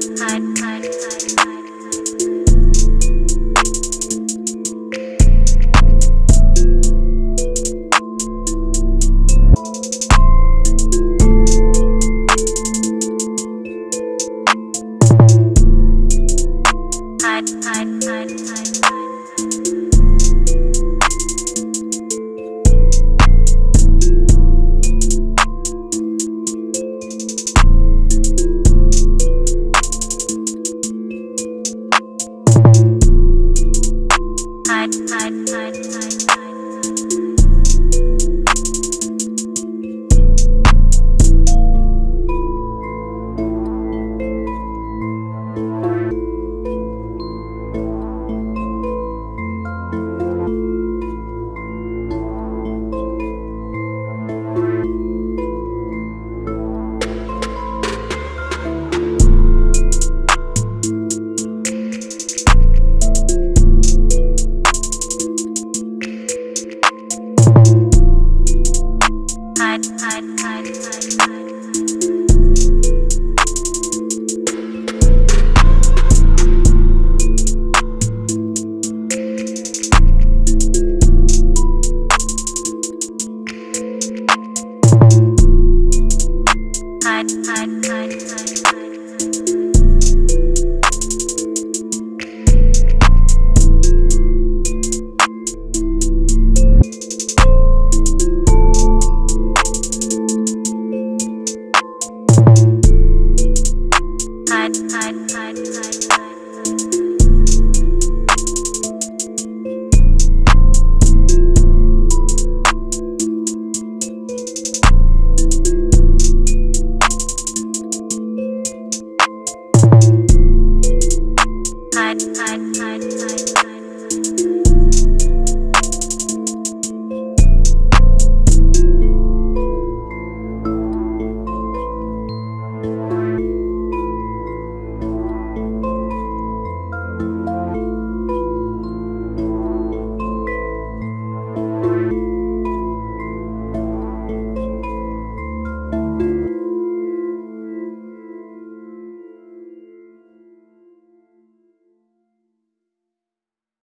hide, hide. night.